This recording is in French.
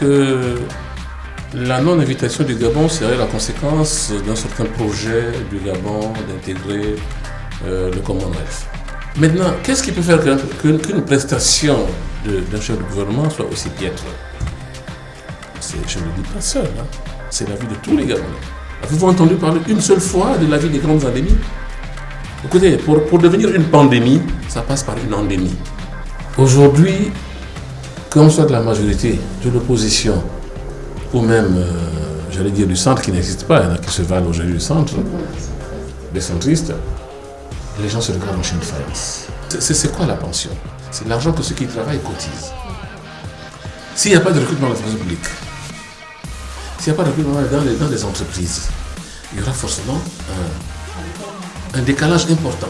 que la non-invitation du Gabon serait la conséquence d'un certain projet du Gabon d'intégrer euh, le Commonwealth. Maintenant, qu'est-ce qui peut faire qu'une prestation d'un chef de gouvernement soit aussi piètre? Je ne le dis pas seul, hein. c'est la vie de tous les Gabonais. Avez-vous entendu parler une seule fois de la vie des grandes endémies? Écoutez, pour, pour devenir une pandémie, ça passe par une endémie. Aujourd'hui, qu'on soit de la majorité, de l'opposition, ou même, euh, j'allais dire, du centre qui n'existe pas, il y en a qui se valent aujourd'hui du centre, des centristes, les gens se regardent en chaîne de. C'est quoi la pension? C'est l'argent que ceux qui travaillent cotisent. S'il n'y a pas de recrutement dans la publique, s'il n'y a pas de recrutement dans les, entreprises, il y aura forcément un décalage important.